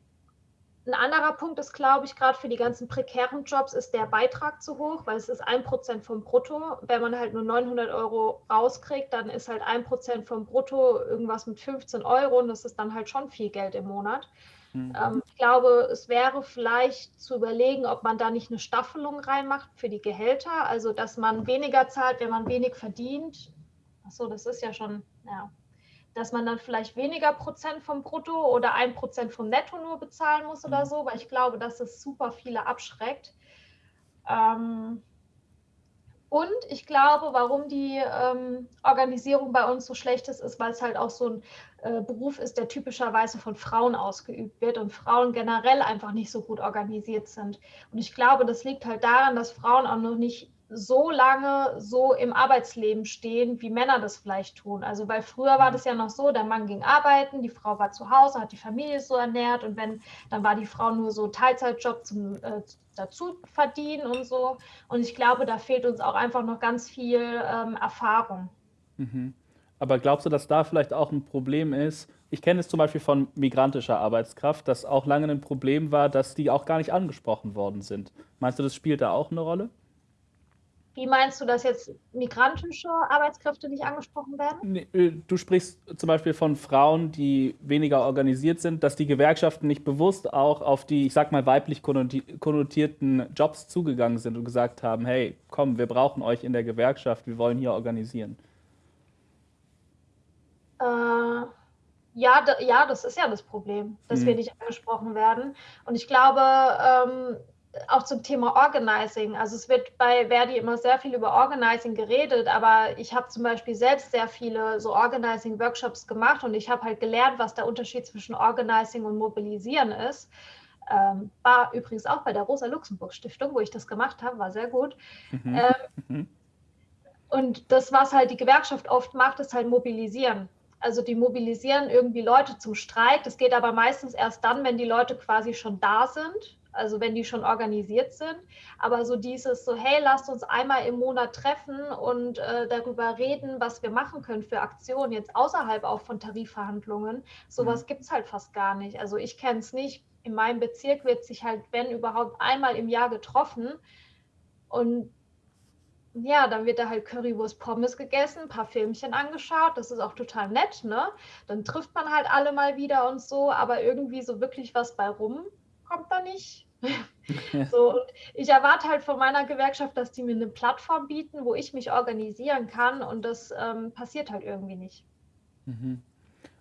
ein anderer Punkt ist, glaube ich, gerade für die ganzen prekären Jobs ist der Beitrag zu hoch, weil es ist ein Prozent vom Brutto. Wenn man halt nur 900 Euro rauskriegt, dann ist halt ein Prozent vom Brutto irgendwas mit 15 Euro und das ist dann halt schon viel Geld im Monat. Mhm. Ähm, ich glaube, es wäre vielleicht zu überlegen, ob man da nicht eine Staffelung reinmacht für die Gehälter, also dass man weniger zahlt, wenn man wenig verdient. Achso, das ist ja schon, ja, dass man dann vielleicht weniger Prozent vom Brutto oder ein Prozent vom Netto nur bezahlen muss oder mhm. so, weil ich glaube, dass es super viele abschreckt. Ähm, und ich glaube, warum die ähm, Organisierung bei uns so schlecht ist, ist, weil es halt auch so ein äh, Beruf ist, der typischerweise von Frauen ausgeübt wird und Frauen generell einfach nicht so gut organisiert sind. Und ich glaube, das liegt halt daran, dass Frauen auch noch nicht so lange so im Arbeitsleben stehen, wie Männer das vielleicht tun. Also weil früher war das ja noch so, der Mann ging arbeiten, die Frau war zu Hause, hat die Familie so ernährt und wenn, dann war die Frau nur so Teilzeitjob zum äh, dazu verdienen und so. Und ich glaube, da fehlt uns auch einfach noch ganz viel ähm, Erfahrung. Mhm. Aber glaubst du, dass da vielleicht auch ein Problem ist? Ich kenne es zum Beispiel von migrantischer Arbeitskraft, dass auch lange ein Problem war, dass die auch gar nicht angesprochen worden sind. Meinst du, das spielt da auch eine Rolle? Wie meinst du, dass jetzt migrantische Arbeitskräfte nicht angesprochen werden? Äh, du sprichst zum Beispiel von Frauen, die weniger organisiert sind, dass die Gewerkschaften nicht bewusst auch auf die, ich sag mal, weiblich konnotierten Jobs zugegangen sind und gesagt haben, hey, komm, wir brauchen euch in der Gewerkschaft, wir wollen hier organisieren. Äh, ja, ja, das ist ja das Problem, dass hm. wir nicht angesprochen werden. Und ich glaube, ähm, auch zum Thema Organizing. Also es wird bei Verdi immer sehr viel über Organizing geredet, aber ich habe zum Beispiel selbst sehr viele so Organizing-Workshops gemacht und ich habe halt gelernt, was der Unterschied zwischen Organizing und Mobilisieren ist. Ähm, war übrigens auch bei der Rosa-Luxemburg-Stiftung, wo ich das gemacht habe, war sehr gut. Mhm. Ähm, mhm. und das, was halt die Gewerkschaft oft macht, ist halt mobilisieren. Also die mobilisieren irgendwie Leute zum Streik. Das geht aber meistens erst dann, wenn die Leute quasi schon da sind also wenn die schon organisiert sind. Aber so dieses so, hey, lasst uns einmal im Monat treffen und äh, darüber reden, was wir machen können für Aktionen, jetzt außerhalb auch von Tarifverhandlungen. Sowas mhm. gibt es halt fast gar nicht. Also ich kenne es nicht. In meinem Bezirk wird sich halt, wenn überhaupt, einmal im Jahr getroffen. Und ja, dann wird da halt Currywurst Pommes gegessen, ein paar Filmchen angeschaut, das ist auch total nett, ne? Dann trifft man halt alle mal wieder und so, aber irgendwie so wirklich was bei rum kommt da nicht. so, ich erwarte halt von meiner Gewerkschaft, dass die mir eine Plattform bieten, wo ich mich organisieren kann und das ähm, passiert halt irgendwie nicht. Mhm.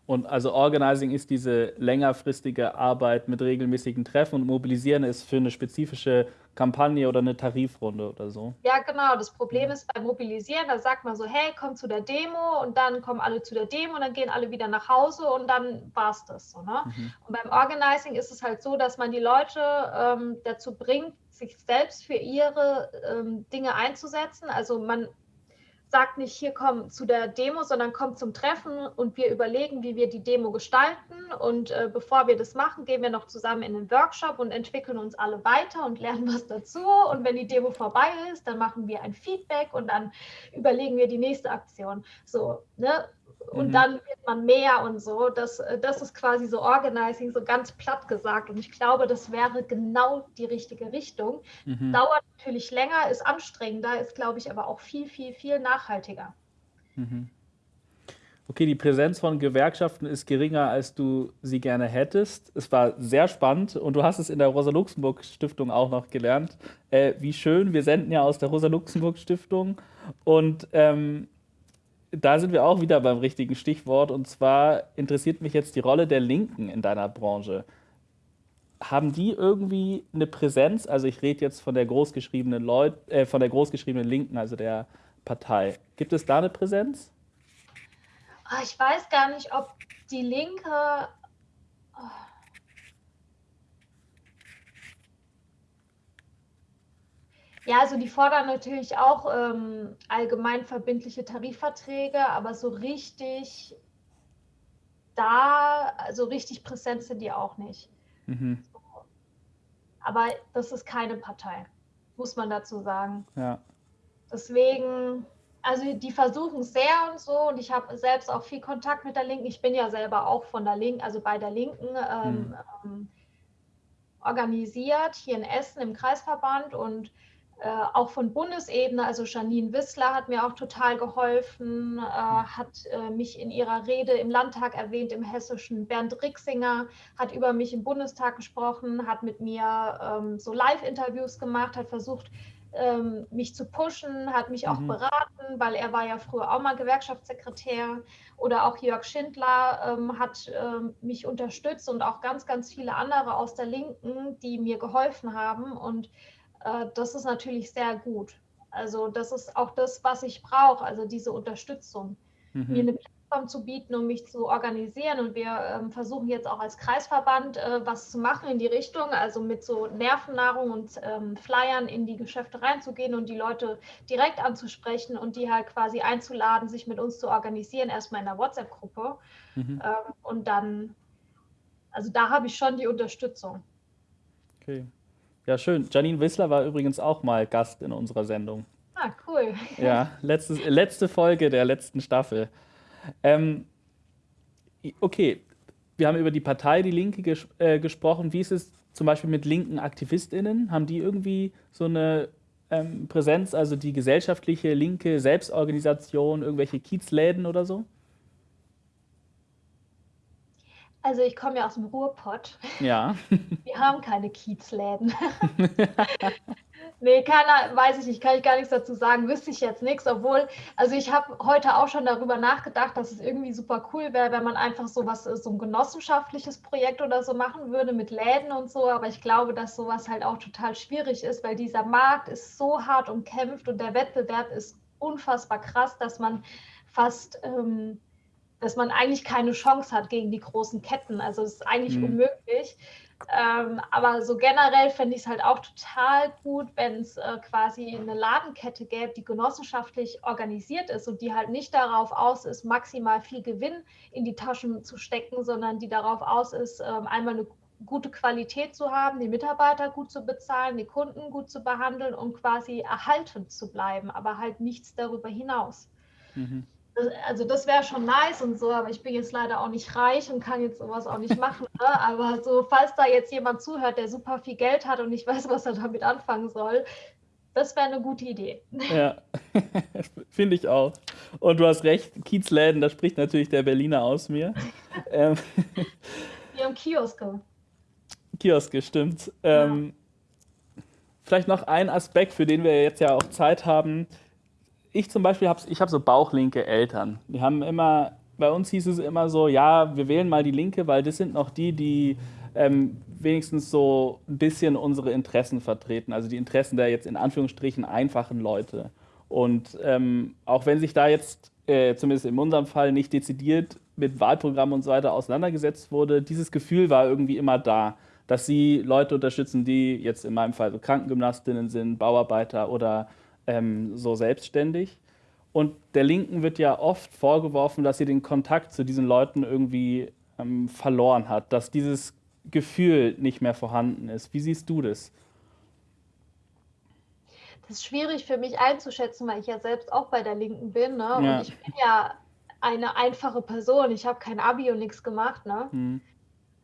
Und also Organizing ist diese längerfristige Arbeit mit regelmäßigen Treffen und Mobilisieren ist für eine spezifische Kampagne oder eine Tarifrunde oder so. Ja, genau. Das Problem ist beim Mobilisieren, da sagt man so, hey, komm zu der Demo und dann kommen alle zu der Demo und dann gehen alle wieder nach Hause und dann war es das so. Ne? Mhm. Und beim Organizing ist es halt so, dass man die Leute ähm, dazu bringt, sich selbst für ihre ähm, Dinge einzusetzen. Also man sagt nicht, hier komm zu der Demo, sondern komm zum Treffen und wir überlegen, wie wir die Demo gestalten. Und äh, bevor wir das machen, gehen wir noch zusammen in den Workshop und entwickeln uns alle weiter und lernen was dazu. Und wenn die Demo vorbei ist, dann machen wir ein Feedback und dann überlegen wir die nächste Aktion. So, ne? Und mhm. dann wird man mehr und so. Das, äh, das ist quasi so Organizing, so ganz platt gesagt. Und ich glaube, das wäre genau die richtige Richtung. Mhm. Dauert natürlich länger, ist anstrengender, ist, glaube ich, aber auch viel, viel, viel nachhaltiger. Mhm. okay, die Präsenz von Gewerkschaften ist geringer, als du sie gerne hättest. Es war sehr spannend und du hast es in der Rosa-Luxemburg-Stiftung auch noch gelernt. Äh, wie schön, wir senden ja aus der Rosa-Luxemburg-Stiftung und ähm, da sind wir auch wieder beim richtigen Stichwort und zwar interessiert mich jetzt die Rolle der Linken in deiner Branche. Haben die irgendwie eine Präsenz? Also ich rede jetzt von der großgeschriebenen Leut äh, von der großgeschriebenen Linken, also der Partei. Gibt es da eine Präsenz? Ah, ich weiß gar nicht, ob die Linke. Ja, also die fordern natürlich auch ähm, allgemein verbindliche Tarifverträge, aber so richtig da, also richtig präsent sind die auch nicht. Mhm. Aber das ist keine Partei, muss man dazu sagen. Ja. Deswegen, also die versuchen sehr und so und ich habe selbst auch viel Kontakt mit der Linken. Ich bin ja selber auch von der Linken, also bei der Linken ähm, mhm. ähm, organisiert hier in Essen im Kreisverband und äh, auch von Bundesebene, also Janine Wissler hat mir auch total geholfen, äh, hat äh, mich in ihrer Rede im Landtag erwähnt, im Hessischen. Bernd Rixinger hat über mich im Bundestag gesprochen, hat mit mir ähm, so Live-Interviews gemacht, hat versucht, ähm, mich zu pushen, hat mich auch mhm. beraten, weil er war ja früher auch mal Gewerkschaftssekretär oder auch Jörg Schindler ähm, hat ähm, mich unterstützt und auch ganz, ganz viele andere aus der Linken, die mir geholfen haben und äh, das ist natürlich sehr gut. Also das ist auch das, was ich brauche, also diese Unterstützung. Mhm. Mir eine Plattform zu bieten, um mich zu organisieren. Und wir ähm, versuchen jetzt auch als Kreisverband äh, was zu machen in die Richtung, also mit so Nervennahrung und ähm, Flyern in die Geschäfte reinzugehen und die Leute direkt anzusprechen und die halt quasi einzuladen, sich mit uns zu organisieren, erstmal in der WhatsApp-Gruppe. Mhm. Ähm, und dann, also da habe ich schon die Unterstützung. Okay. Ja, schön. Janine Wissler war übrigens auch mal Gast in unserer Sendung. Ah, cool. Ja, letzte, letzte Folge der letzten Staffel. Ähm, okay, wir haben über die Partei Die Linke ges äh, gesprochen. Wie ist es zum Beispiel mit linken AktivistInnen? Haben die irgendwie so eine ähm, Präsenz, also die gesellschaftliche linke Selbstorganisation, irgendwelche Kiezläden oder so? Also ich komme ja aus dem Ruhrpott. Ja. Wir haben keine Kiezläden. nee, keiner, weiß ich nicht, kann ich gar nichts dazu sagen, wüsste ich jetzt nichts, obwohl, also ich habe heute auch schon darüber nachgedacht, dass es irgendwie super cool wäre, wenn man einfach so was, so ein genossenschaftliches Projekt oder so machen würde mit Läden und so, aber ich glaube, dass sowas halt auch total schwierig ist, weil dieser Markt ist so hart umkämpft und der Wettbewerb ist unfassbar krass, dass man fast... Ähm, dass man eigentlich keine Chance hat gegen die großen Ketten. Also es ist eigentlich mhm. unmöglich. Ähm, aber so generell fände ich es halt auch total gut, wenn es äh, quasi eine Ladenkette gäbe, die genossenschaftlich organisiert ist und die halt nicht darauf aus ist, maximal viel Gewinn in die Taschen zu stecken, sondern die darauf aus ist, äh, einmal eine gute Qualität zu haben, die Mitarbeiter gut zu bezahlen, die Kunden gut zu behandeln und quasi erhalten zu bleiben, aber halt nichts darüber hinaus. Mhm also das wäre schon nice und so, aber ich bin jetzt leider auch nicht reich und kann jetzt sowas auch nicht machen. Ne? Aber so, falls da jetzt jemand zuhört, der super viel Geld hat und nicht weiß, was er damit anfangen soll, das wäre eine gute Idee. Ja, finde ich auch. Und du hast recht, Kiezläden, da spricht natürlich der Berliner aus mir. ähm, Wir haben Kioske. Kioske, stimmt. Ja. Ähm, vielleicht noch ein Aspekt, für den wir jetzt ja auch Zeit haben ich zum Beispiel habe ich hab so bauchlinke Eltern. Die haben immer, bei uns hieß es immer so, ja, wir wählen mal die Linke, weil das sind noch die, die ähm, wenigstens so ein bisschen unsere Interessen vertreten, also die Interessen der jetzt in Anführungsstrichen einfachen Leute. Und ähm, auch wenn sich da jetzt, äh, zumindest in unserem Fall, nicht dezidiert mit Wahlprogrammen und so weiter auseinandergesetzt wurde, dieses Gefühl war irgendwie immer da, dass sie Leute unterstützen, die jetzt in meinem Fall so Krankengymnastinnen sind, Bauarbeiter oder ähm, so selbstständig. Und der Linken wird ja oft vorgeworfen, dass sie den Kontakt zu diesen Leuten irgendwie ähm, verloren hat, dass dieses Gefühl nicht mehr vorhanden ist. Wie siehst du das? Das ist schwierig für mich einzuschätzen, weil ich ja selbst auch bei der Linken bin. Ne? Ja. Und ich bin ja eine einfache Person. Ich habe kein Abi und nichts gemacht. Ne? Hm.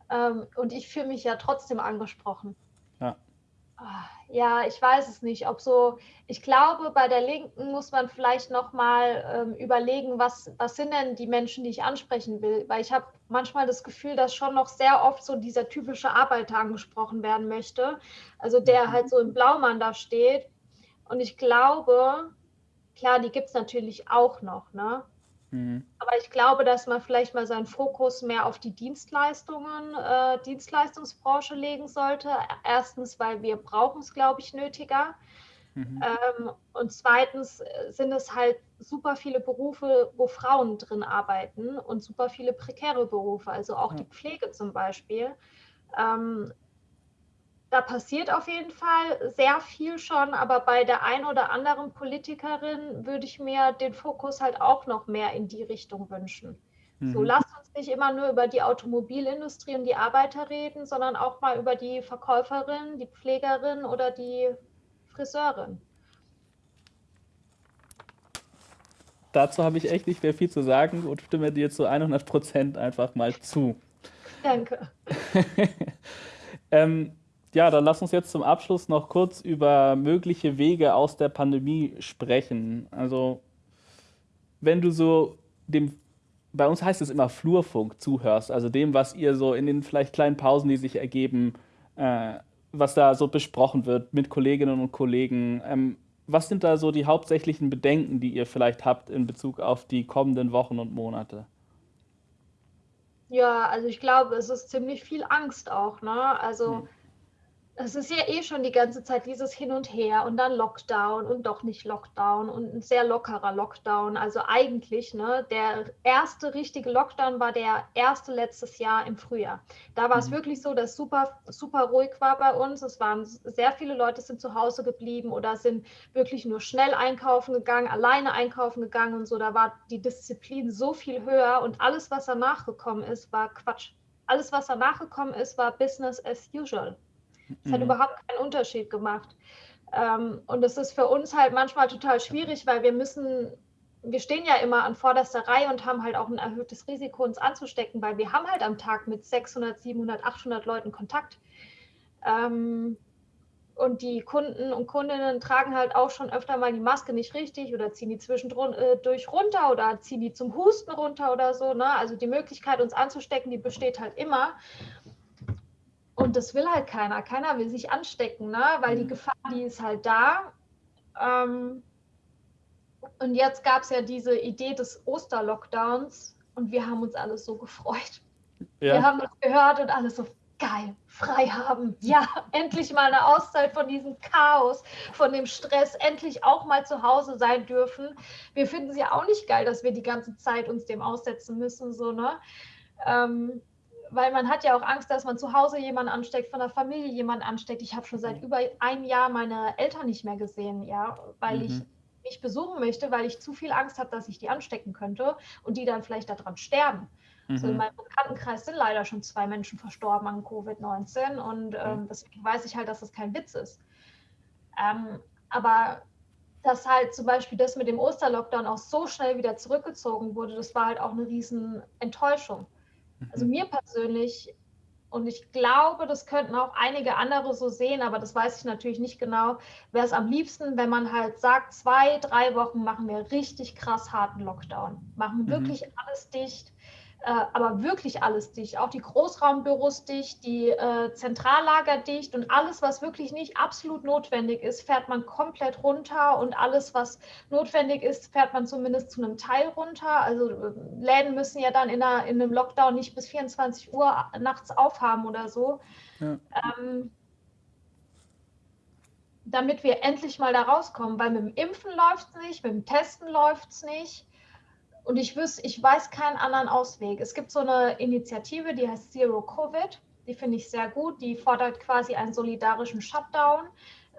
Ähm, und ich fühle mich ja trotzdem angesprochen. Ja. Ich weiß es nicht, ob so, ich glaube, bei der Linken muss man vielleicht nochmal ähm, überlegen, was, was sind denn die Menschen, die ich ansprechen will, weil ich habe manchmal das Gefühl, dass schon noch sehr oft so dieser typische Arbeiter angesprochen werden möchte, also der mhm. halt so im Blaumann da steht und ich glaube, klar, die gibt es natürlich auch noch, ne? Mhm. Aber ich glaube, dass man vielleicht mal seinen Fokus mehr auf die Dienstleistungen, äh, Dienstleistungsbranche legen sollte. Erstens, weil wir brauchen es, glaube ich, nötiger. Mhm. Ähm, und zweitens äh, sind es halt super viele Berufe, wo Frauen drin arbeiten und super viele prekäre Berufe, also auch ja. die Pflege zum Beispiel. Ähm, da passiert auf jeden Fall sehr viel schon, aber bei der einen oder anderen Politikerin würde ich mir den Fokus halt auch noch mehr in die Richtung wünschen. Mhm. So, lasst uns nicht immer nur über die Automobilindustrie und die Arbeiter reden, sondern auch mal über die Verkäuferin, die Pflegerin oder die Friseurin. Dazu habe ich echt nicht mehr viel zu sagen und stimme dir zu 100 Prozent einfach mal zu. Danke. ähm, ja, dann lass uns jetzt zum Abschluss noch kurz über mögliche Wege aus der Pandemie sprechen. Also, wenn du so dem, bei uns heißt es immer Flurfunk zuhörst, also dem, was ihr so in den vielleicht kleinen Pausen, die sich ergeben, äh, was da so besprochen wird mit Kolleginnen und Kollegen. Ähm, was sind da so die hauptsächlichen Bedenken, die ihr vielleicht habt in Bezug auf die kommenden Wochen und Monate? Ja, also ich glaube, es ist ziemlich viel Angst auch, ne? Also hm es ist ja eh schon die ganze Zeit dieses Hin und Her und dann Lockdown und doch nicht Lockdown und ein sehr lockerer Lockdown. Also eigentlich, ne, der erste richtige Lockdown war der erste letztes Jahr im Frühjahr. Da war es mhm. wirklich so, dass super, super ruhig war bei uns. Es waren sehr viele Leute sind zu Hause geblieben oder sind wirklich nur schnell einkaufen gegangen, alleine einkaufen gegangen und so. Da war die Disziplin so viel höher und alles, was danach gekommen ist, war Quatsch. Alles, was danach gekommen ist, war Business as usual. Es hat mhm. überhaupt keinen Unterschied gemacht. Ähm, und es ist für uns halt manchmal total schwierig, weil wir müssen, wir stehen ja immer an vorderster Reihe und haben halt auch ein erhöhtes Risiko, uns anzustecken, weil wir haben halt am Tag mit 600, 700, 800 Leuten Kontakt. Ähm, und die Kunden und Kundinnen tragen halt auch schon öfter mal die Maske nicht richtig oder ziehen die zwischendurch äh, runter oder ziehen die zum Husten runter oder so. Ne? Also die Möglichkeit, uns anzustecken, die besteht halt immer. Und das will halt keiner. Keiner will sich anstecken, ne? weil die mhm. Gefahr, die ist halt da. Ähm, und jetzt gab es ja diese Idee des Osterlockdowns und wir haben uns alle so gefreut. Ja. Wir haben das gehört und alle so geil, frei haben. Ja, endlich mal eine Auszeit von diesem Chaos, von dem Stress, endlich auch mal zu Hause sein dürfen. Wir finden es ja auch nicht geil, dass wir die ganze Zeit uns dem aussetzen müssen, so, ne? Ähm, weil man hat ja auch Angst, dass man zu Hause jemanden ansteckt, von der Familie jemanden ansteckt. Ich habe schon seit über einem Jahr meine Eltern nicht mehr gesehen, ja, weil mhm. ich mich besuchen möchte, weil ich zu viel Angst habe, dass ich die anstecken könnte und die dann vielleicht daran sterben. Mhm. So in meinem Bekanntenkreis sind leider schon zwei Menschen verstorben an Covid-19 und ähm, deswegen weiß ich halt, dass das kein Witz ist. Ähm, aber dass halt zum Beispiel das mit dem Osterlockdown auch so schnell wieder zurückgezogen wurde, das war halt auch eine riesen Enttäuschung. Also mhm. mir persönlich, und ich glaube, das könnten auch einige andere so sehen, aber das weiß ich natürlich nicht genau, wäre es am liebsten, wenn man halt sagt, zwei, drei Wochen machen wir richtig krass harten Lockdown, machen mhm. wirklich alles dicht äh, aber wirklich alles dicht. Auch die Großraumbüros dicht, die äh, Zentrallager dicht und alles, was wirklich nicht absolut notwendig ist, fährt man komplett runter und alles, was notwendig ist, fährt man zumindest zu einem Teil runter. Also äh, Läden müssen ja dann in, einer, in einem Lockdown nicht bis 24 Uhr nachts aufhaben oder so. Ja. Ähm, damit wir endlich mal da rauskommen, weil mit dem Impfen läuft es nicht, mit dem Testen läuft es nicht. Und ich, wüs, ich weiß keinen anderen Ausweg. Es gibt so eine Initiative, die heißt Zero Covid. Die finde ich sehr gut. Die fordert quasi einen solidarischen Shutdown,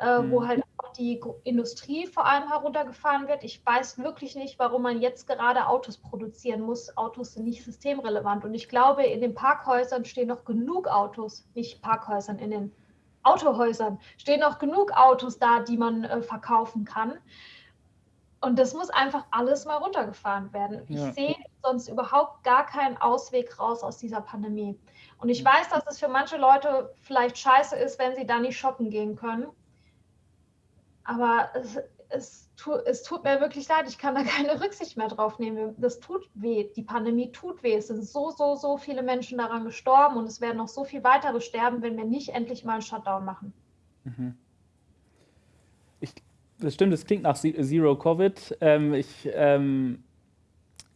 äh, mhm. wo halt auch die Industrie vor allem heruntergefahren wird. Ich weiß wirklich nicht, warum man jetzt gerade Autos produzieren muss. Autos sind nicht systemrelevant. Und ich glaube, in den Parkhäusern stehen noch genug Autos, nicht Parkhäusern, in den Autohäusern stehen noch genug Autos da, die man äh, verkaufen kann. Und das muss einfach alles mal runtergefahren werden. Ich ja. sehe sonst überhaupt gar keinen Ausweg raus aus dieser Pandemie. Und ich weiß, dass es für manche Leute vielleicht scheiße ist, wenn sie da nicht shoppen gehen können. Aber es, es, tu, es tut mir wirklich leid, ich kann da keine Rücksicht mehr drauf nehmen. Das tut weh, die Pandemie tut weh. Es sind so, so, so viele Menschen daran gestorben und es werden noch so viel weitere sterben, wenn wir nicht endlich mal einen Shutdown machen. Mhm. Das stimmt, es klingt nach Zero Covid. Ähm, ich ähm,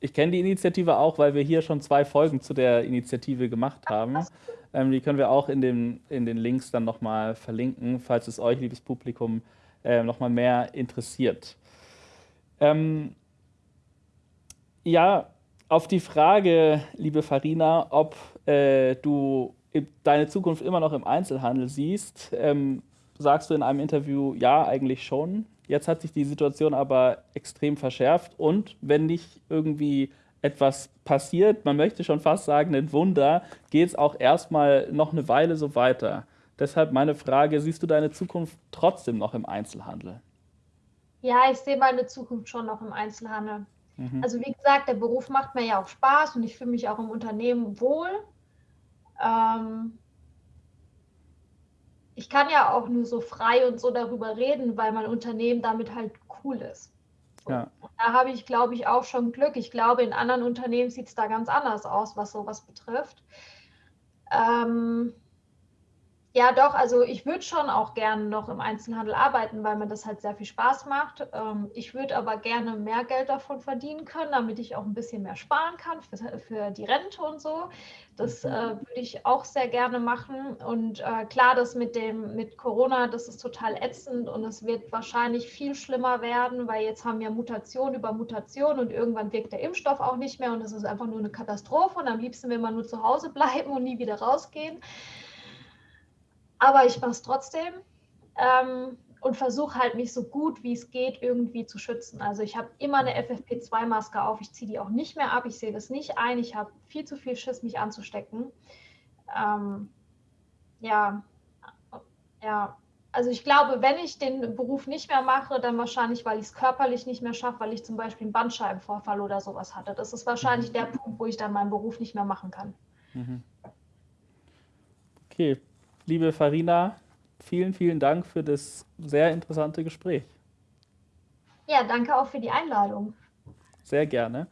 ich kenne die Initiative auch, weil wir hier schon zwei Folgen zu der Initiative gemacht haben. Ähm, die können wir auch in den, in den Links dann nochmal verlinken, falls es euch, liebes Publikum, äh, nochmal mehr interessiert. Ähm, ja, auf die Frage, liebe Farina, ob äh, du deine Zukunft immer noch im Einzelhandel siehst, ähm, sagst du in einem Interview, ja, eigentlich schon. Jetzt hat sich die Situation aber extrem verschärft und wenn nicht irgendwie etwas passiert, man möchte schon fast sagen, ein Wunder, geht es auch erstmal noch eine Weile so weiter. Deshalb meine Frage, siehst du deine Zukunft trotzdem noch im Einzelhandel? Ja, ich sehe meine Zukunft schon noch im Einzelhandel. Mhm. Also wie gesagt, der Beruf macht mir ja auch Spaß und ich fühle mich auch im Unternehmen wohl. Ähm, ich kann ja auch nur so frei und so darüber reden, weil mein Unternehmen damit halt cool ist. Ja. Da habe ich, glaube ich, auch schon Glück. Ich glaube, in anderen Unternehmen sieht es da ganz anders aus, was sowas betrifft. Ähm, ja, doch, also ich würde schon auch gerne noch im Einzelhandel arbeiten, weil mir das halt sehr viel Spaß macht. Ähm, ich würde aber gerne mehr Geld davon verdienen können, damit ich auch ein bisschen mehr sparen kann für, für die Rente und so. Das mhm. äh, würde ich auch sehr gerne machen. Und äh, klar, das mit dem mit Corona, das ist total ätzend und es wird wahrscheinlich viel schlimmer werden, weil jetzt haben wir Mutation über Mutation und irgendwann wirkt der Impfstoff auch nicht mehr und es ist einfach nur eine Katastrophe. Und am liebsten will man nur zu Hause bleiben und nie wieder rausgehen aber ich mache es trotzdem ähm, und versuche halt mich so gut wie es geht irgendwie zu schützen. Also ich habe immer eine FFP2-Maske auf, ich ziehe die auch nicht mehr ab, ich sehe das nicht ein, ich habe viel zu viel Schiss, mich anzustecken. Ähm, ja, ja, also ich glaube, wenn ich den Beruf nicht mehr mache, dann wahrscheinlich, weil ich es körperlich nicht mehr schaffe, weil ich zum Beispiel einen Bandscheibenvorfall oder sowas hatte. Das ist wahrscheinlich der Punkt, wo ich dann meinen Beruf nicht mehr machen kann. Mhm. Okay, liebe Farina, vielen, vielen Dank für das sehr interessante Gespräch. Ja, danke auch für die Einladung. Sehr gerne.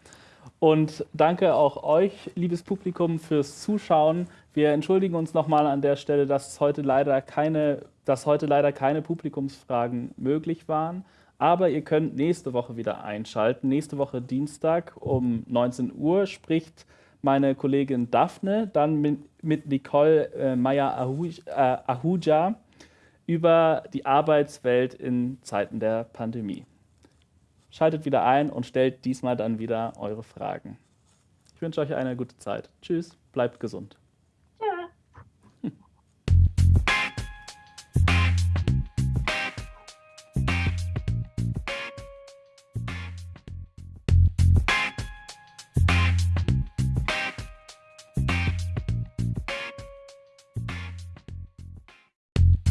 Und danke auch euch, liebes Publikum, fürs Zuschauen. Wir entschuldigen uns nochmal an der Stelle, dass heute leider keine, dass heute leider keine Publikumsfragen möglich waren. Aber ihr könnt nächste Woche wieder einschalten. Nächste Woche Dienstag um 19 Uhr spricht meine Kollegin Daphne, dann mit, mit Nicole äh, Meyer-Ahuja äh, über die Arbeitswelt in Zeiten der Pandemie. Schaltet wieder ein und stellt diesmal dann wieder eure Fragen. Ich wünsche euch eine gute Zeit. Tschüss, bleibt gesund.